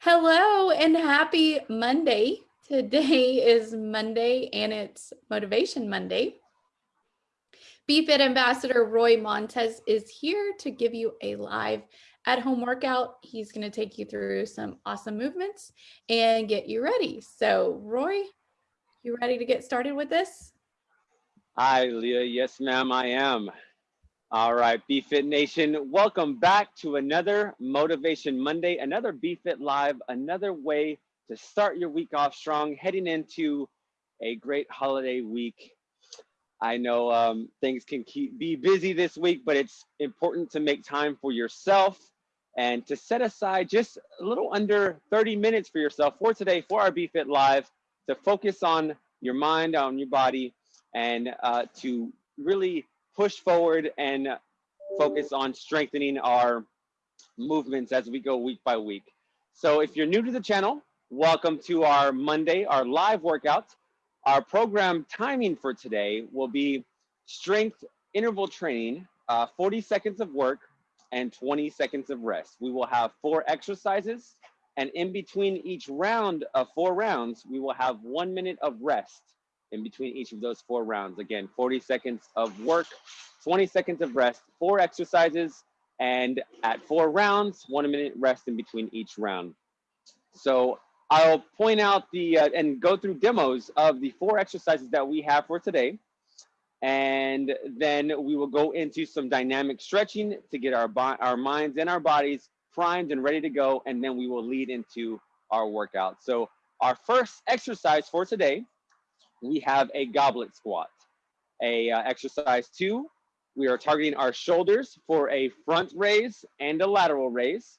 Hello and happy Monday. Today is Monday and it's Motivation Monday. BFit Ambassador Roy Montez is here to give you a live at home workout. He's going to take you through some awesome movements and get you ready. So, Roy, you ready to get started with this? Hi, Leah. Yes, ma'am, I am. All right, BFit Nation, welcome back to another Motivation Monday, another BFit Live, another way to start your week off strong, heading into a great holiday week. I know um, things can keep be busy this week, but it's important to make time for yourself and to set aside just a little under 30 minutes for yourself for today for our BFit Live to focus on your mind, on your body, and uh, to really push forward and focus on strengthening our movements as we go week by week. So if you're new to the channel, welcome to our Monday, our live workouts. Our program timing for today will be strength interval training, uh, 40 seconds of work and 20 seconds of rest. We will have four exercises and in between each round of four rounds, we will have one minute of rest in between each of those four rounds. Again, 40 seconds of work, 20 seconds of rest, four exercises, and at four rounds, one minute rest in between each round. So I'll point out the uh, and go through demos of the four exercises that we have for today. And then we will go into some dynamic stretching to get our, our minds and our bodies primed and ready to go. And then we will lead into our workout. So our first exercise for today we have a goblet squat. A uh, exercise two, we are targeting our shoulders for a front raise and a lateral raise.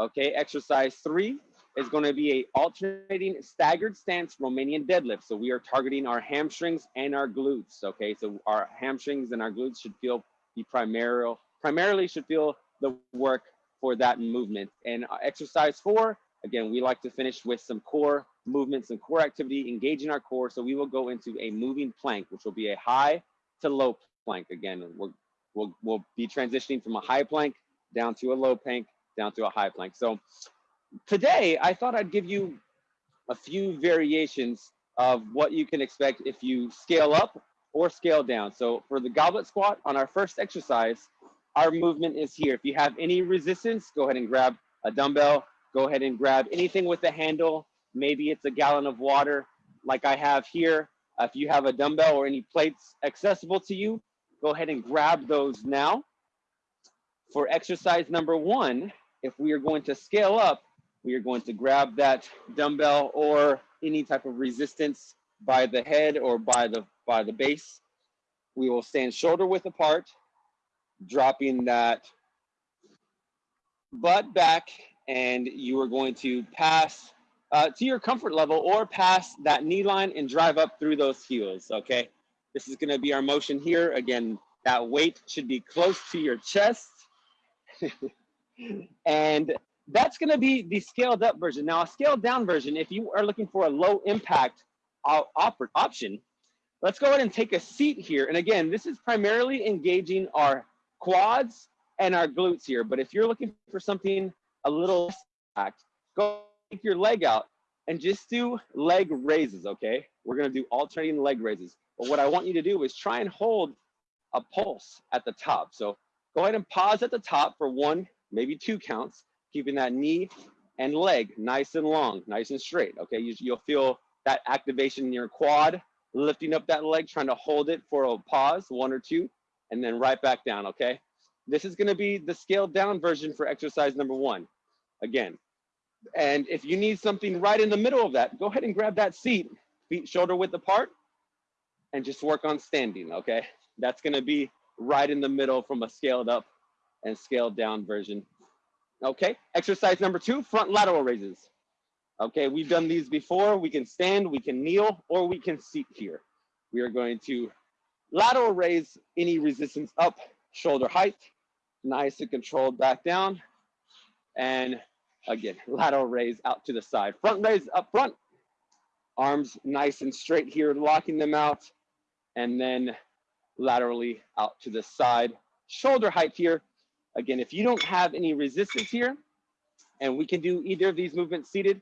Okay, exercise three is going to be a alternating staggered stance Romanian deadlift. So we are targeting our hamstrings and our glutes. Okay, so our hamstrings and our glutes should feel the primary, primarily should feel the work for that movement. And uh, exercise four, again, we like to finish with some core movements and core activity, engaging our core. So we will go into a moving plank, which will be a high to low plank. Again, we'll, we'll, we'll be transitioning from a high plank down to a low plank, down to a high plank. So today I thought I'd give you a few variations of what you can expect if you scale up or scale down. So for the goblet squat on our first exercise, our movement is here. If you have any resistance, go ahead and grab a dumbbell, go ahead and grab anything with a handle Maybe it's a gallon of water like I have here. Uh, if you have a dumbbell or any plates accessible to you, go ahead and grab those now. For exercise number one, if we are going to scale up, we are going to grab that dumbbell or any type of resistance by the head or by the by the base. We will stand shoulder width apart, dropping that butt back, and you are going to pass uh, to your comfort level or pass that knee line and drive up through those heels, okay? This is gonna be our motion here. Again, that weight should be close to your chest. and that's gonna be the scaled up version. Now a scaled down version, if you are looking for a low impact op option, let's go ahead and take a seat here. And again, this is primarily engaging our quads and our glutes here. But if you're looking for something a little impact, go take your leg out and just do leg raises, okay? We're gonna do alternating leg raises. But what I want you to do is try and hold a pulse at the top. So go ahead and pause at the top for one, maybe two counts, keeping that knee and leg nice and long, nice and straight, okay? You, you'll feel that activation in your quad, lifting up that leg, trying to hold it for a pause, one or two, and then right back down, okay? This is gonna be the scaled down version for exercise number one. Again, and if you need something right in the middle of that, go ahead and grab that seat, feet shoulder width apart, and just work on standing, okay? That's gonna be right in the middle from a scaled up and scaled down version. Okay, exercise number two, front lateral raises. Okay, we've done these before. We can stand, we can kneel, or we can seat here. We are going to lateral raise any resistance up, shoulder height, nice and controlled back down, and Again, lateral raise out to the side. Front raise up front. Arms nice and straight here, locking them out. And then laterally out to the side. Shoulder height here. Again, if you don't have any resistance here, And we can do either of these movements seated.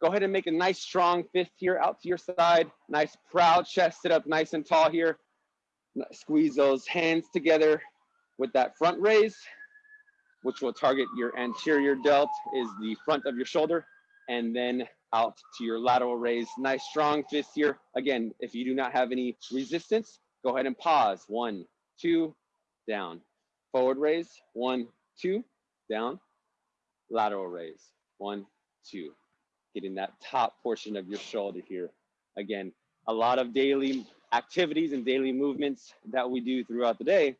Go ahead and make a nice strong fist here out to your side. Nice proud chest, sit up nice and tall here. Squeeze those hands together with that front raise, which will target your anterior delt is the front of your shoulder. And then out to your lateral raise. Nice strong fist here. Again, if you do not have any resistance, go ahead and pause. One, two, down. Forward raise, one, two, down. Lateral raise, one, two. Getting that top portion of your shoulder here. Again, a lot of daily activities and daily movements that we do throughout the day.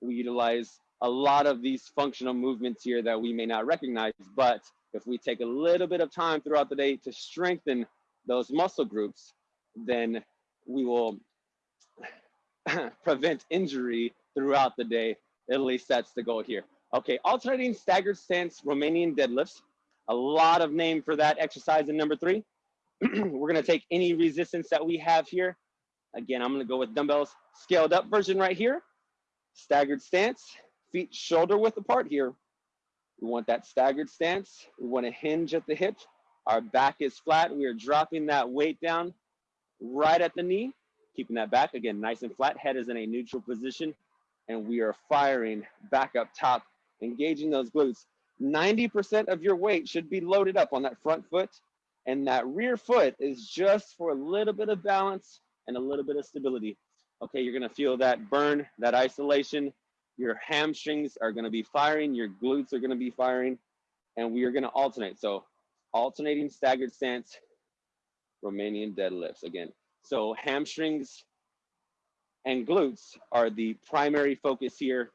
We utilize a lot of these functional movements here that we may not recognize, but if we take a little bit of time throughout the day to strengthen those muscle groups, then we will prevent injury throughout the day. At least that's the goal here. Okay, alternating staggered stance Romanian deadlifts. A lot of name for that exercise in number three. We're gonna take any resistance that we have here. Again, I'm gonna go with dumbbells, scaled up version right here. Staggered stance, feet shoulder width apart here. We want that staggered stance. We want to hinge at the hip. Our back is flat. We are dropping that weight down right at the knee, keeping that back again nice and flat. Head is in a neutral position, and we are firing back up top, engaging those glutes. 90% of your weight should be loaded up on that front foot, and that rear foot is just for a little bit of balance and a little bit of stability. Okay, you're gonna feel that burn, that isolation, your hamstrings are going to be firing, your glutes are going to be firing, and we are going to alternate. So alternating staggered stance, Romanian deadlifts again. So hamstrings and glutes are the primary focus here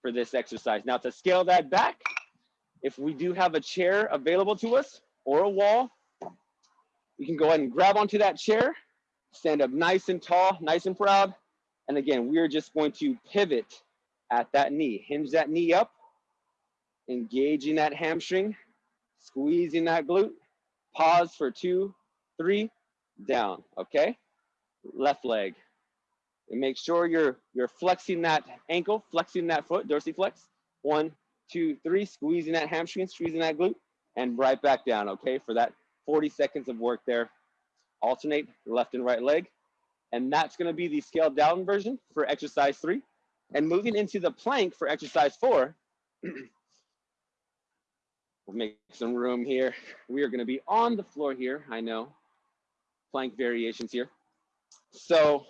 for this exercise. Now to scale that back, if we do have a chair available to us or a wall, we can go ahead and grab onto that chair, stand up nice and tall, nice and proud. And again, we are just going to pivot at that knee. Hinge that knee up, engaging that hamstring, squeezing that glute. Pause for two, three, down, okay? Left leg. And make sure you're, you're flexing that ankle, flexing that foot, dorsiflex. One, two, three, squeezing that hamstring, squeezing that glute, and right back down, okay? For that 40 seconds of work there. Alternate left and right leg. And that's gonna be the scaled down version for exercise three. And moving into the plank for exercise four, we'll make some room here. We are gonna be on the floor here, I know. Plank variations here. So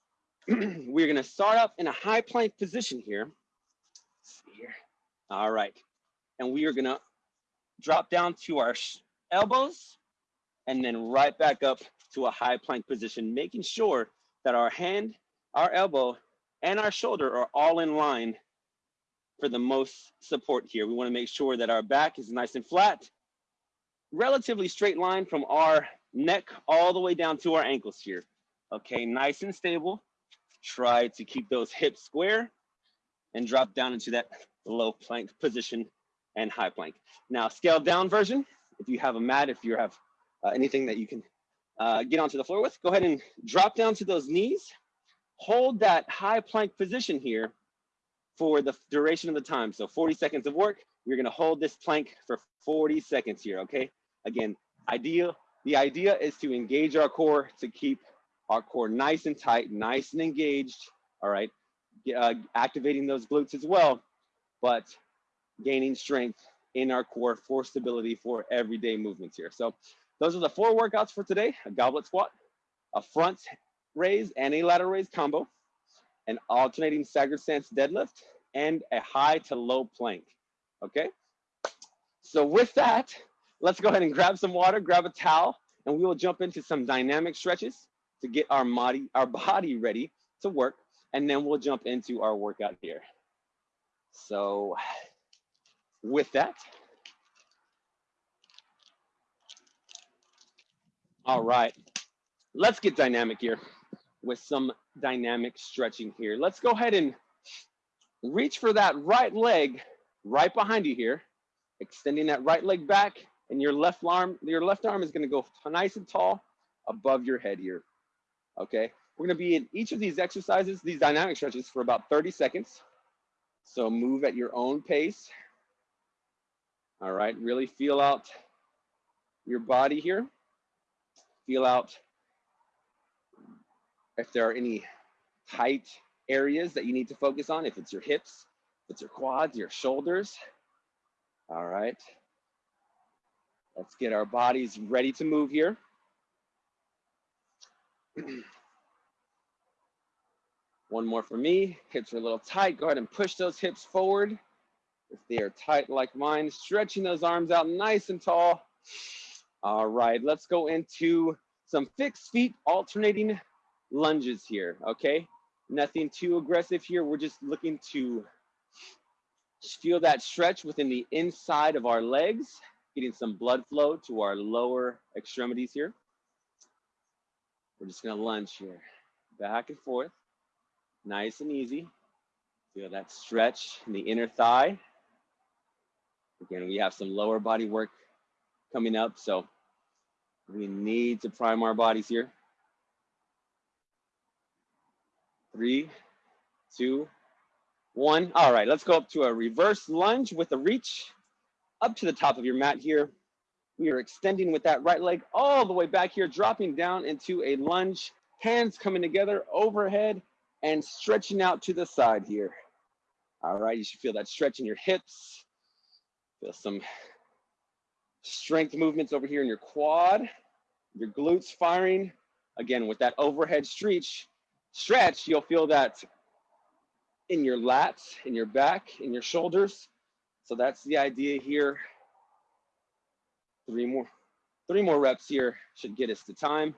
we're gonna start up in a high plank position here. here. All right. And we are gonna drop down to our elbows and then right back up to a high plank position, making sure that our hand, our elbow and our shoulder are all in line for the most support here. We wanna make sure that our back is nice and flat, relatively straight line from our neck all the way down to our ankles here. Okay, nice and stable. Try to keep those hips square and drop down into that low plank position and high plank. Now, scaled down version, if you have a mat, if you have uh, anything that you can uh, get onto the floor with, go ahead and drop down to those knees hold that high plank position here for the duration of the time. So 40 seconds of work, you're gonna hold this plank for 40 seconds here, okay? Again, idea, the idea is to engage our core to keep our core nice and tight, nice and engaged, all right? Uh, activating those glutes as well, but gaining strength in our core for stability for everyday movements here. So those are the four workouts for today, a goblet squat, a front raise and a lateral raise combo, an alternating staggered stance deadlift, and a high to low plank, okay? So with that, let's go ahead and grab some water, grab a towel, and we will jump into some dynamic stretches to get our body, our body ready to work, and then we'll jump into our workout here. So with that, all right, let's get dynamic here with some dynamic stretching here. Let's go ahead and reach for that right leg right behind you here, extending that right leg back and your left arm, your left arm is gonna go nice and tall above your head here, okay? We're gonna be in each of these exercises, these dynamic stretches for about 30 seconds. So move at your own pace. All right, really feel out your body here. Feel out if there are any tight areas that you need to focus on, if it's your hips, if it's your quads, your shoulders. All right. Let's get our bodies ready to move here. One more for me. Hips are a little tight. Go ahead and push those hips forward. If they are tight like mine, stretching those arms out nice and tall. All right, let's go into some fixed feet alternating lunges here, okay? Nothing too aggressive here. We're just looking to feel that stretch within the inside of our legs, getting some blood flow to our lower extremities here. We're just gonna lunge here, back and forth, nice and easy. Feel that stretch in the inner thigh. Again, we have some lower body work coming up, so we need to prime our bodies here. Three, two, one. All right, let's go up to a reverse lunge with a reach up to the top of your mat here. We are extending with that right leg all the way back here, dropping down into a lunge, hands coming together overhead and stretching out to the side here. All right, you should feel that stretch in your hips. Feel some strength movements over here in your quad, your glutes firing. Again, with that overhead stretch, stretch, you'll feel that in your lats, in your back, in your shoulders. So that's the idea here. Three more, three more reps here should get us to time.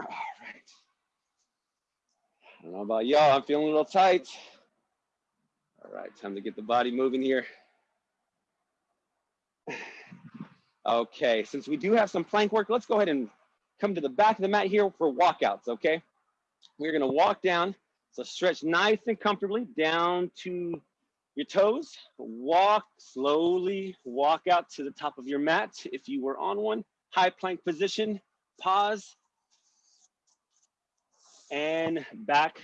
All right. I don't know about y'all, I'm feeling a little tight. All right, time to get the body moving here. Okay, since we do have some plank work, let's go ahead and come to the back of the mat here for walkouts, okay? We're gonna walk down, so stretch nice and comfortably down to your toes. Walk slowly, walk out to the top of your mat if you were on one. High plank position, pause, and back,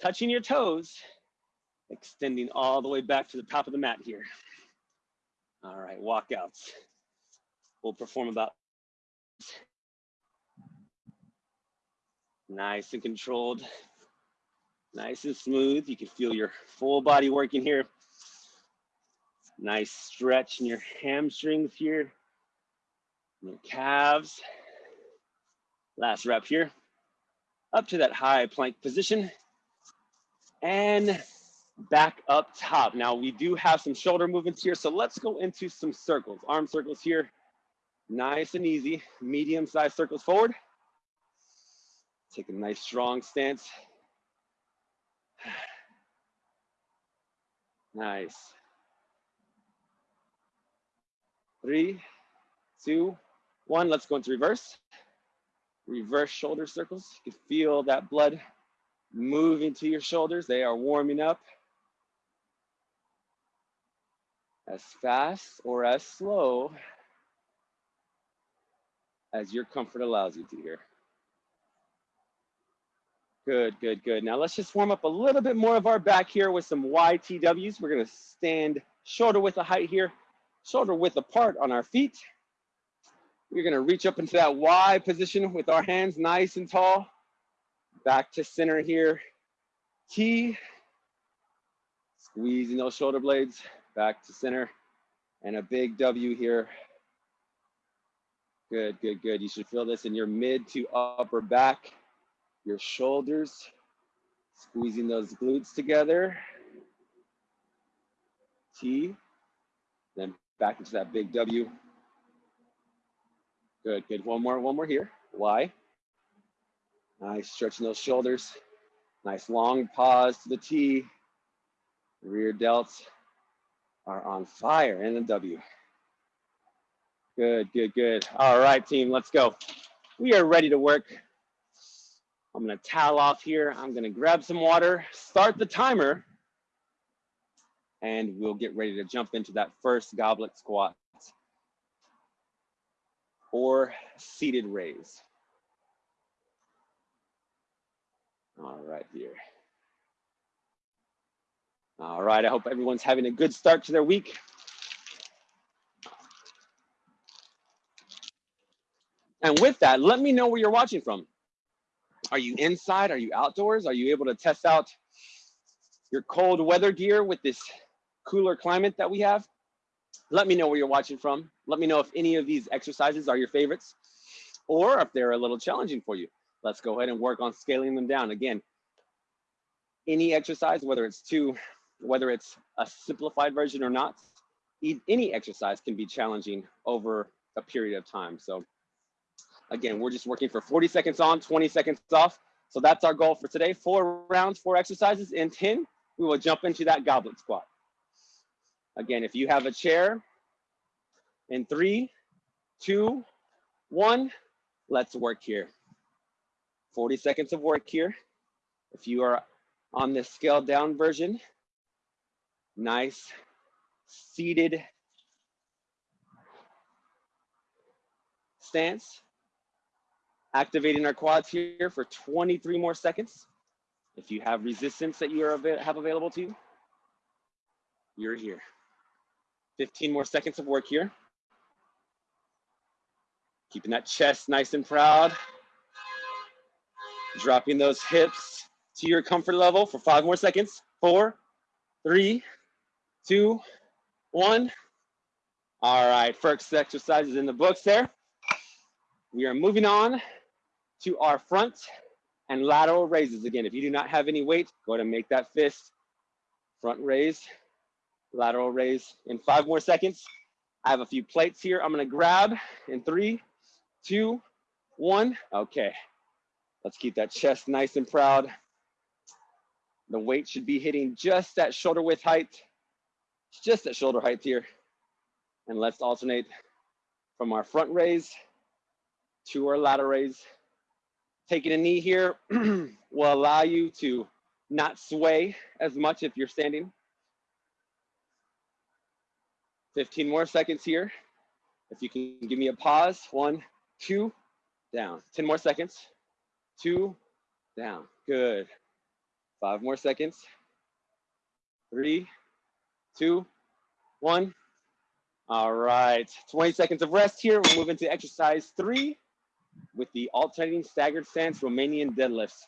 touching your toes, extending all the way back to the top of the mat here. All right, walkouts. We'll perform about nice and controlled, nice and smooth. You can feel your full body working here. Nice stretch in your hamstrings here, your calves. Last rep here. Up to that high plank position and back up top. Now we do have some shoulder movements here, so let's go into some circles, arm circles here. Nice and easy, medium sized circles forward. Take a nice strong stance. Nice. Three, two, one. Let's go into reverse. Reverse shoulder circles. You can feel that blood moving to your shoulders. They are warming up. As fast or as slow as your comfort allows you to here. Good, good, good. Now let's just warm up a little bit more of our back here with some YTWs. We're gonna stand shoulder width of height here, shoulder width apart on our feet. We're gonna reach up into that Y position with our hands nice and tall. Back to center here. T, squeezing those shoulder blades back to center and a big W here Good, good, good. You should feel this in your mid to upper back, your shoulders, squeezing those glutes together. T, then back into that big W. Good, good. One more, one more here. Y. Nice, stretching those shoulders. Nice long pause to the T. Rear delts are on fire and the W. Good, good, good. All right, team, let's go. We are ready to work. I'm gonna towel off here. I'm gonna grab some water, start the timer, and we'll get ready to jump into that first goblet squat or seated raise. All right, here. All right, I hope everyone's having a good start to their week. And with that, let me know where you're watching from. Are you inside? Are you outdoors? Are you able to test out your cold weather gear with this cooler climate that we have? Let me know where you're watching from. Let me know if any of these exercises are your favorites or if they're a little challenging for you. Let's go ahead and work on scaling them down. Again, any exercise, whether it's two, whether it's a simplified version or not, any exercise can be challenging over a period of time. So again, we're just working for 40 seconds on, 20 seconds off. So that's our goal for today. Four rounds, four exercises. In 10, we will jump into that goblet squat. Again, if you have a chair, in three, two, one, let's work here. 40 seconds of work here. If you are on the scaled down version, nice seated stance. Activating our quads here for 23 more seconds. If you have resistance that you are, have available to you, you're here. 15 more seconds of work here. Keeping that chest nice and proud. Dropping those hips to your comfort level for five more seconds. Four, three, two, one. All right, first exercise is in the books there. We are moving on to our front and lateral raises. Again, if you do not have any weight, go ahead and make that fist. Front raise, lateral raise in five more seconds. I have a few plates here. I'm gonna grab in three, two, one. Okay, let's keep that chest nice and proud. The weight should be hitting just that shoulder width height, just that shoulder height here. And let's alternate from our front raise to our lateral raise. Taking a knee here will allow you to not sway as much if you're standing. 15 more seconds here. If you can give me a pause, one, two, down. 10 more seconds, two, down. Good. Five more seconds. Three, two, one. All right, 20 seconds of rest here. We'll move into exercise three with the alternating staggered stance Romanian deadlifts.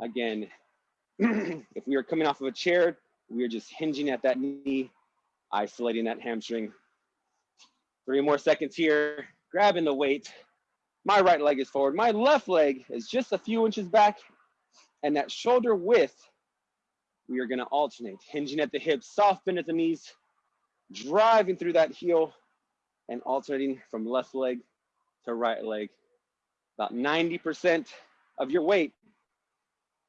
Again, if we are coming off of a chair, we are just hinging at that knee isolating that hamstring. Three more seconds here, grabbing the weight. My right leg is forward. My left leg is just a few inches back. And that shoulder width, we are gonna alternate, hinging at the hips, soft bend at the knees, driving through that heel and alternating from left leg to right leg. About 90% of your weight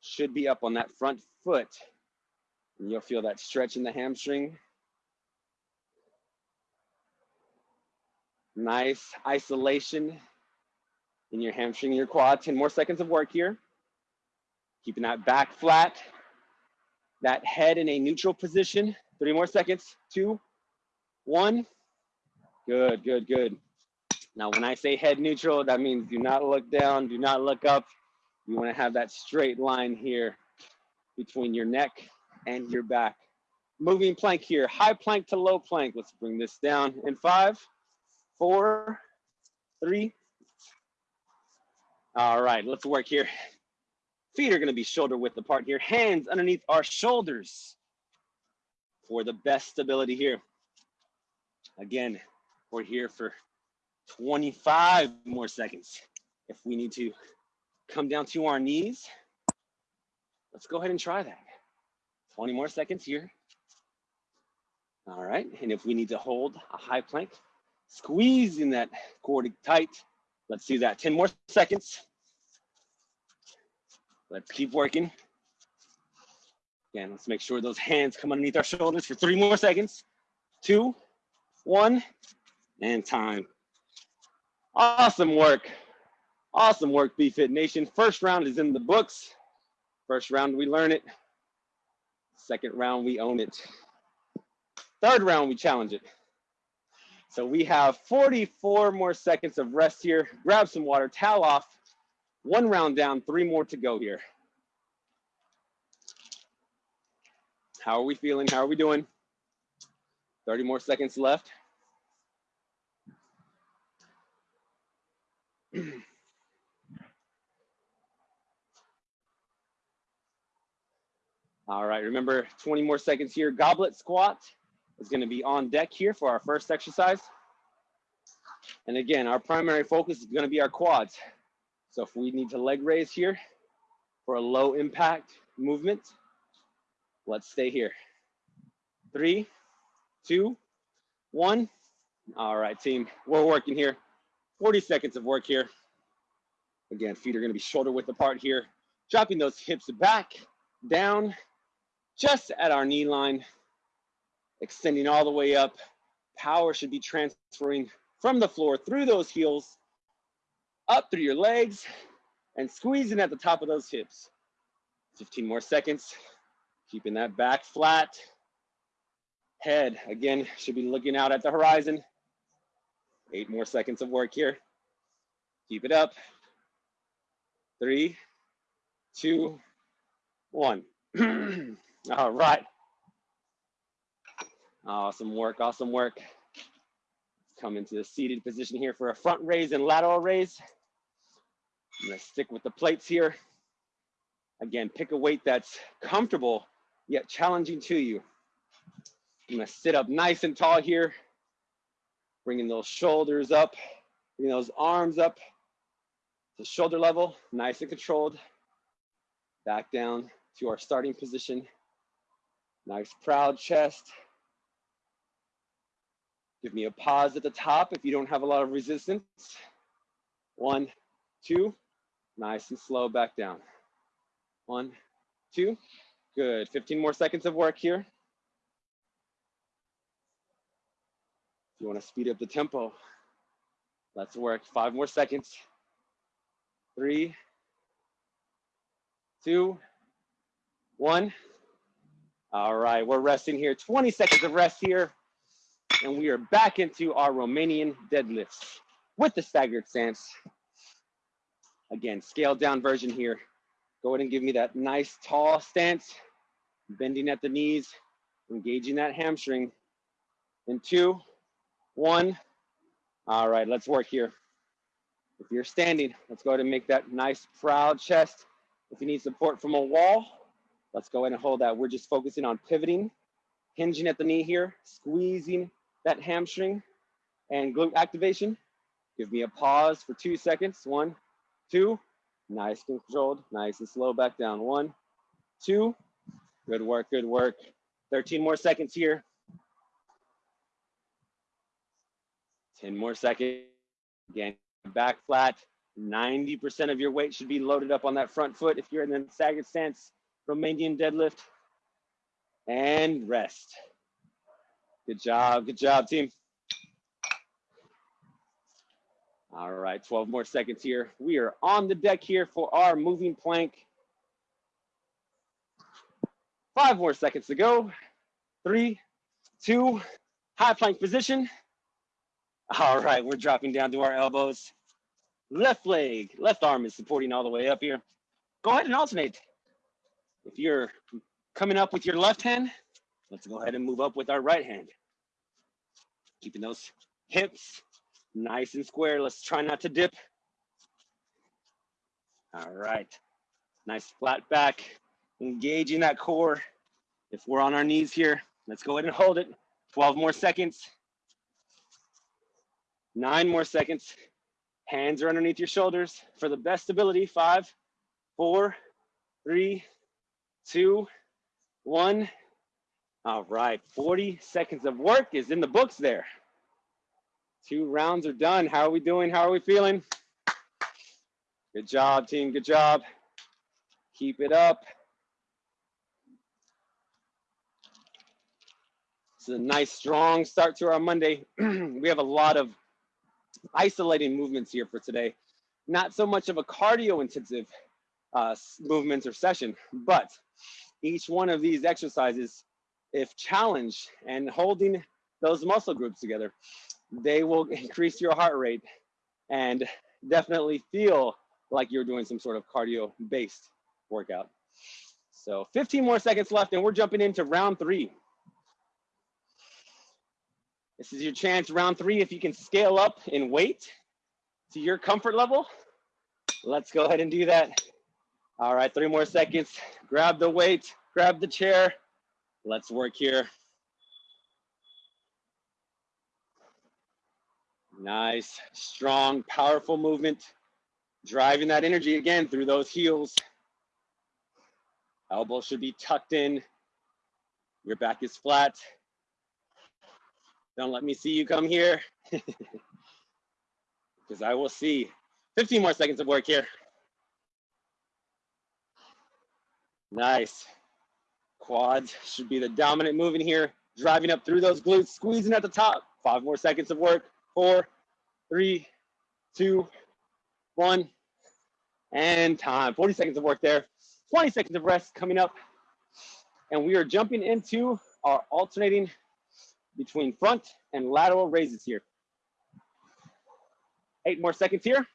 should be up on that front foot. And you'll feel that stretch in the hamstring Nice isolation in your hamstring your quad. 10 more seconds of work here. Keeping that back flat, that head in a neutral position. Three more seconds. Two, one. Good, good, good. Now, when I say head neutral, that means do not look down, do not look up. You want to have that straight line here between your neck and your back. Moving plank here, high plank to low plank. Let's bring this down in five, four, three. All right, let's work here. Feet are gonna be shoulder width apart here. Hands underneath our shoulders for the best stability here. Again, we're here for 25 more seconds. If we need to come down to our knees, let's go ahead and try that. 20 more seconds here. All right, and if we need to hold a high plank, squeezing that cord tight. Let's do that. 10 more seconds. Let's keep working. Again, let's make sure those hands come underneath our shoulders for three more seconds. Two, one, and time. Awesome work. Awesome work, BFit Nation. First round is in the books. First round, we learn it. Second round, we own it. Third round, we challenge it. So we have 44 more seconds of rest here. Grab some water, towel off. One round down, three more to go here. How are we feeling? How are we doing? 30 more seconds left. All right, remember 20 more seconds here. Goblet squat is gonna be on deck here for our first exercise. And again, our primary focus is gonna be our quads. So if we need to leg raise here for a low impact movement, let's stay here. Three, two, one. All right, team, we're working here. 40 seconds of work here. Again, feet are gonna be shoulder width apart here. Dropping those hips back, down, just at our knee line, extending all the way up. Power should be transferring from the floor through those heels, up through your legs, and squeezing at the top of those hips. 15 more seconds, keeping that back flat. Head, again, should be looking out at the horizon. Eight more seconds of work here. Keep it up. Three, two, one. All right. Awesome work, awesome work. Come into the seated position here for a front raise and lateral raise. I'm gonna stick with the plates here. Again, pick a weight that's comfortable, yet challenging to you. I'm gonna sit up nice and tall here, bringing those shoulders up, bringing those arms up to shoulder level, nice and controlled. Back down to our starting position. Nice proud chest. Give me a pause at the top if you don't have a lot of resistance. One, two, nice and slow back down. One, two, good. 15 more seconds of work here. You wanna speed up the tempo, let's work. Five more seconds. Three, two, one. All right, we're resting here. 20 seconds of rest here and we are back into our Romanian deadlifts with the staggered stance. Again, scaled down version here. Go ahead and give me that nice tall stance, bending at the knees, engaging that hamstring. In two, one. All right, let's work here. If you're standing, let's go ahead and make that nice proud chest. If you need support from a wall, let's go ahead and hold that. We're just focusing on pivoting, hinging at the knee here, squeezing that hamstring and glute activation. Give me a pause for two seconds. One, two, nice controlled, nice and slow back down. One, two, good work, good work. 13 more seconds here. 10 more seconds. Again, back flat. 90% of your weight should be loaded up on that front foot if you're in the staggered stance, Romanian deadlift. And rest. Good job, good job, team. All right, 12 more seconds here. We are on the deck here for our moving plank. Five more seconds to go. Three, two, high plank position. All right, we're dropping down to our elbows. Left leg, left arm is supporting all the way up here. Go ahead and alternate. If you're coming up with your left hand, Let's go ahead and move up with our right hand. Keeping those hips nice and square. Let's try not to dip. All right. Nice flat back, engaging that core. If we're on our knees here, let's go ahead and hold it. 12 more seconds. Nine more seconds. Hands are underneath your shoulders for the best ability. Five, four, three, two, one. All right, 40 seconds of work is in the books there. Two rounds are done. How are we doing? How are we feeling? Good job, team. Good job. Keep it up. It's a nice, strong start to our Monday. we have a lot of isolating movements here for today. Not so much of a cardio intensive uh, movements or session, but each one of these exercises if challenged and holding those muscle groups together, they will increase your heart rate and definitely feel like you're doing some sort of cardio based workout. So 15 more seconds left and we're jumping into round three. This is your chance, round three, if you can scale up in weight to your comfort level. Let's go ahead and do that. All right, three more seconds. Grab the weight, grab the chair. Let's work here. Nice, strong, powerful movement. Driving that energy again through those heels. Elbow should be tucked in. Your back is flat. Don't let me see you come here. Because I will see. 15 more seconds of work here. Nice. Quads should be the dominant move in here. Driving up through those glutes, squeezing at the top. Five more seconds of work. Four, three, two, one, and time. 40 seconds of work there. 20 seconds of rest coming up. And we are jumping into our alternating between front and lateral raises here. Eight more seconds here.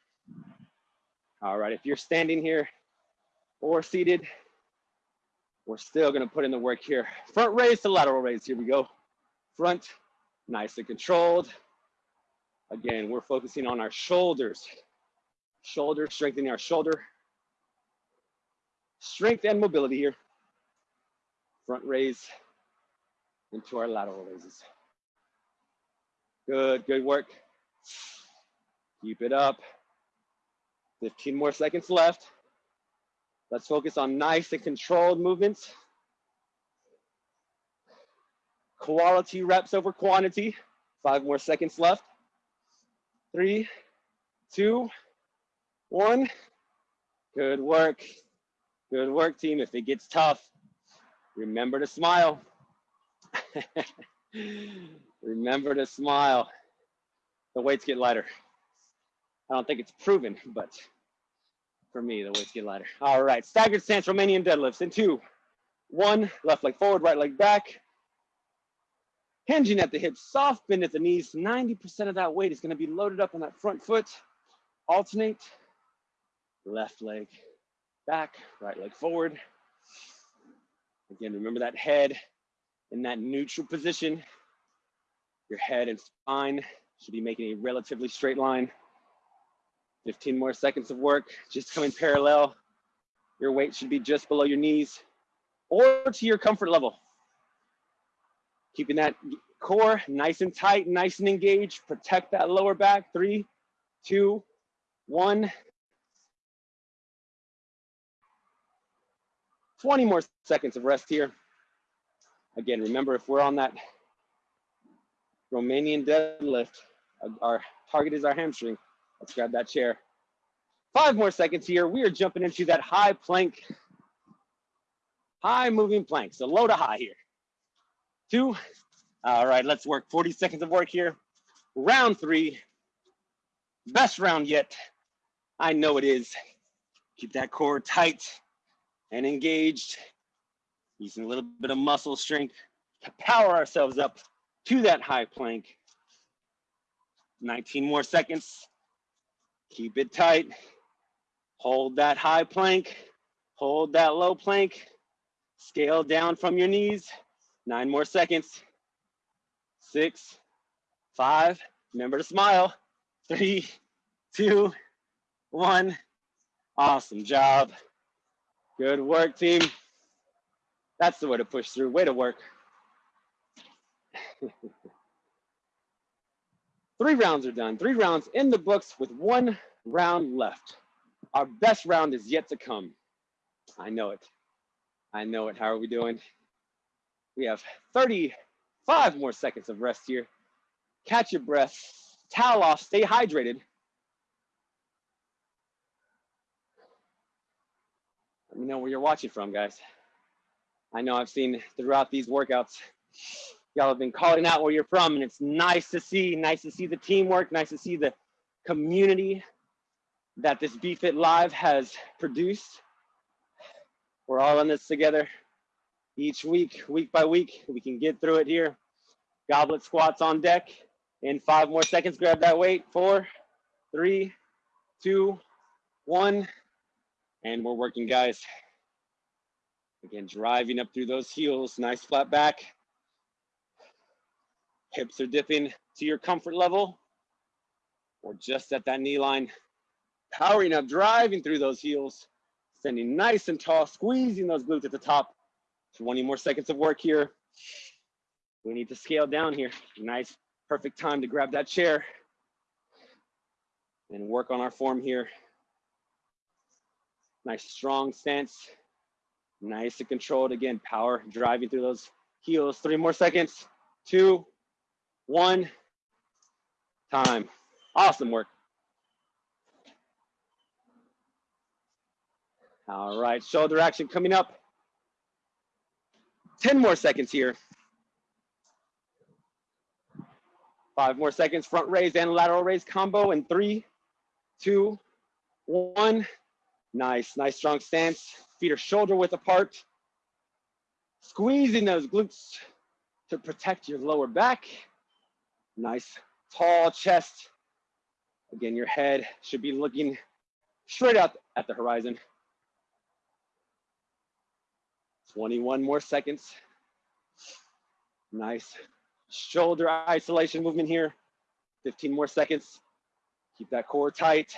All right, if you're standing here or seated, we're still gonna put in the work here. Front raise to lateral raise, here we go. Front, nice and controlled. Again, we're focusing on our shoulders. Shoulder, strengthening our shoulder. Strength and mobility here. Front raise into our lateral raises. Good, good work. Keep it up. 15 more seconds left. Let's focus on nice and controlled movements. Quality reps over quantity. Five more seconds left. Three, two, one. Good work. Good work, team. If it gets tough, remember to smile. remember to smile. The weights get lighter. I don't think it's proven, but for me, the weights get lighter. All right, staggered stance, Romanian deadlifts in two, one, left leg forward, right leg back. Hinging at the hips, soft bend at the knees. 90% of that weight is gonna be loaded up on that front foot. Alternate, left leg back, right leg forward. Again, remember that head in that neutral position. Your head and spine should be making a relatively straight line. 15 more seconds of work, just coming parallel. Your weight should be just below your knees or to your comfort level. Keeping that core nice and tight, nice and engaged. Protect that lower back. Three, two, one. 20 more seconds of rest here. Again, remember if we're on that Romanian deadlift, uh, our target is our hamstring. Let's grab that chair. Five more seconds here. We are jumping into that high plank, high moving plank. So low to high here. Two. All right, let's work 40 seconds of work here. Round three. Best round yet. I know it is. Keep that core tight and engaged. Using a little bit of muscle strength to power ourselves up to that high plank. 19 more seconds. Keep it tight. Hold that high plank. Hold that low plank. Scale down from your knees. Nine more seconds. Six, five. Remember to smile. Three, two, one. Awesome job. Good work, team. That's the way to push through. Way to work. Three rounds are done. Three rounds in the books with one round left. Our best round is yet to come. I know it. I know it. How are we doing? We have 35 more seconds of rest here. Catch your breath, towel off, stay hydrated. Let me know where you're watching from, guys. I know I've seen throughout these workouts y'all have been calling out where you're from and it's nice to see nice to see the teamwork nice to see the community that this BFit Live has produced. We're all in this together each week, week by week. We can get through it here. Goblet squats on deck. In five more seconds, grab that weight. Four, three, two, one. And we're working, guys. Again, driving up through those heels, nice flat back. Hips are dipping to your comfort level or just at that knee line. Powering up, driving through those heels, standing nice and tall, squeezing those glutes at the top. 20 more seconds of work here. We need to scale down here. Nice, perfect time to grab that chair and work on our form here. Nice strong stance. Nice and controlled. Again, power driving through those heels. Three more seconds. Two, one, time. Awesome work. All right, shoulder action coming up. 10 more seconds here. Five more seconds, front raise and lateral raise combo in three, two, one. Nice, nice strong stance. Feet are shoulder width apart. Squeezing those glutes to protect your lower back. Nice tall chest. Again, your head should be looking straight out at the horizon. 21 more seconds. Nice shoulder isolation movement here. 15 more seconds. Keep that core tight.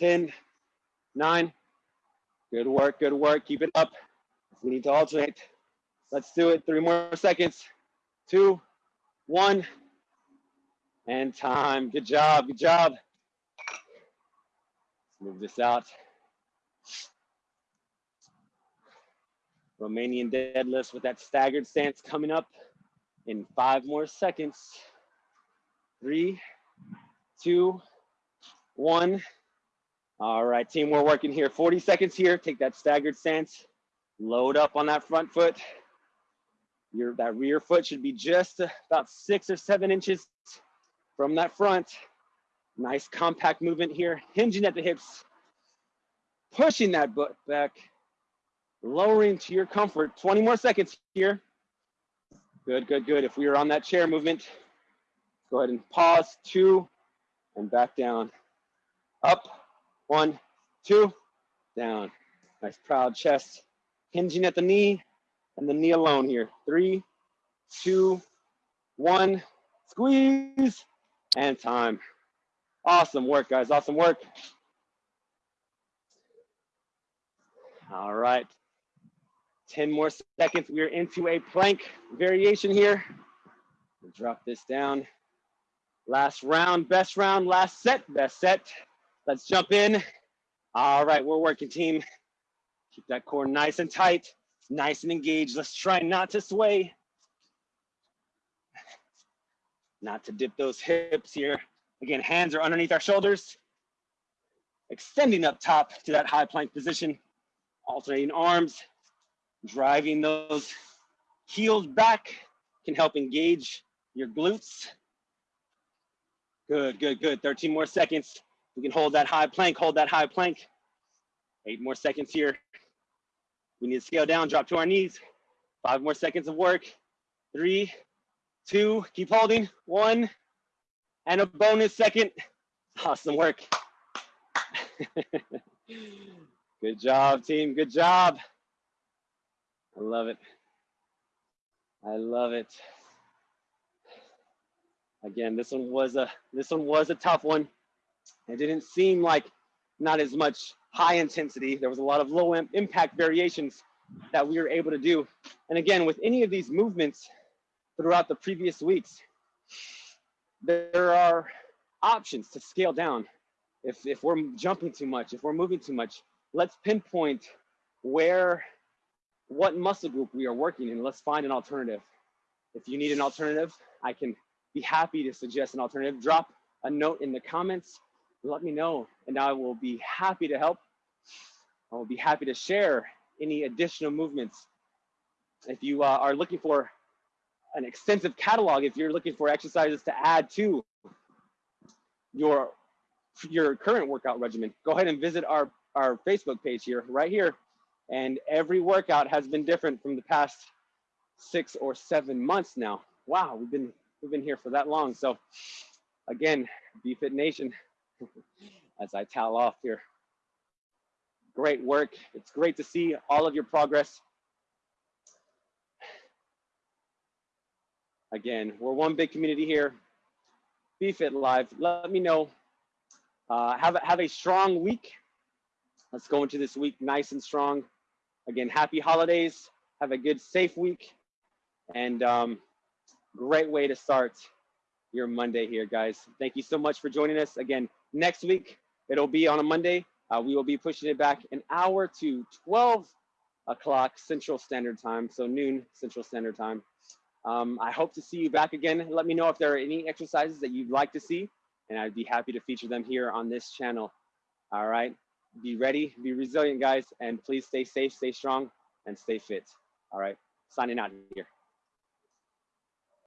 10, 9. Good work, good work. Keep it up. We need to alternate. Let's do it. Three more seconds. Two, one, and time. Good job, good job. Let's move this out. Romanian deadlifts with that staggered stance coming up in five more seconds. Three, two, one. All right, team, we're working here. 40 seconds here. Take that staggered stance. Load up on that front foot. Your that rear foot should be just about six or seven inches from that front. Nice compact movement here, hinging at the hips, pushing that butt back, lowering to your comfort. 20 more seconds here. Good, good, good. If we are on that chair movement, go ahead and pause, two, and back down. Up, one, two, down. Nice proud chest, hinging at the knee, and the knee alone here. Three, two, one, squeeze, and time. Awesome work, guys, awesome work. All right, 10 more seconds. We are into a plank variation here. We'll drop this down. Last round, best round, last set, best set. Let's jump in. All right, we're working team. Keep that core nice and tight, nice and engaged. Let's try not to sway. Not to dip those hips here. Again, hands are underneath our shoulders. Extending up top to that high plank position. Alternating arms, driving those heels back can help engage your glutes. Good, good, good. 13 more seconds. We can hold that high plank, hold that high plank. Eight more seconds here. We need to scale down, drop to our knees. Five more seconds of work. Three, two, keep holding. One, and a bonus second. Awesome work. Good job, team. Good job. I love it. I love it. Again, this one was a this one was a tough one. It didn't seem like not as much high intensity. There was a lot of low impact variations that we were able to do. And again, with any of these movements throughout the previous weeks, there are options to scale down. If, if we're jumping too much, if we're moving too much, let's pinpoint where what muscle group we are working in. Let's find an alternative. If you need an alternative, I can be happy to suggest an alternative. Drop a note in the comments. Let me know, and I will be happy to help. I will be happy to share any additional movements. If you uh, are looking for an extensive catalog, if you're looking for exercises to add to your your current workout regimen, go ahead and visit our, our Facebook page here, right here. And every workout has been different from the past six or seven months now. Wow, we've been we've been here for that long. So again, BFit Nation, as I towel off here. Great work. It's great to see all of your progress. Again, we're one big community here. BFit Live. Let me know. Uh, have, a, have a strong week. Let's go into this week nice and strong. Again, happy holidays. Have a good, safe week. And um, great way to start your Monday here, guys. Thank you so much for joining us. Again, next week, it'll be on a Monday. Uh, we will be pushing it back an hour to 12 o'clock Central Standard Time, so noon Central Standard Time. Um, I hope to see you back again. Let me know if there are any exercises that you'd like to see, and I'd be happy to feature them here on this channel. All right, be ready, be resilient, guys, and please stay safe, stay strong, and stay fit. All right, signing out here.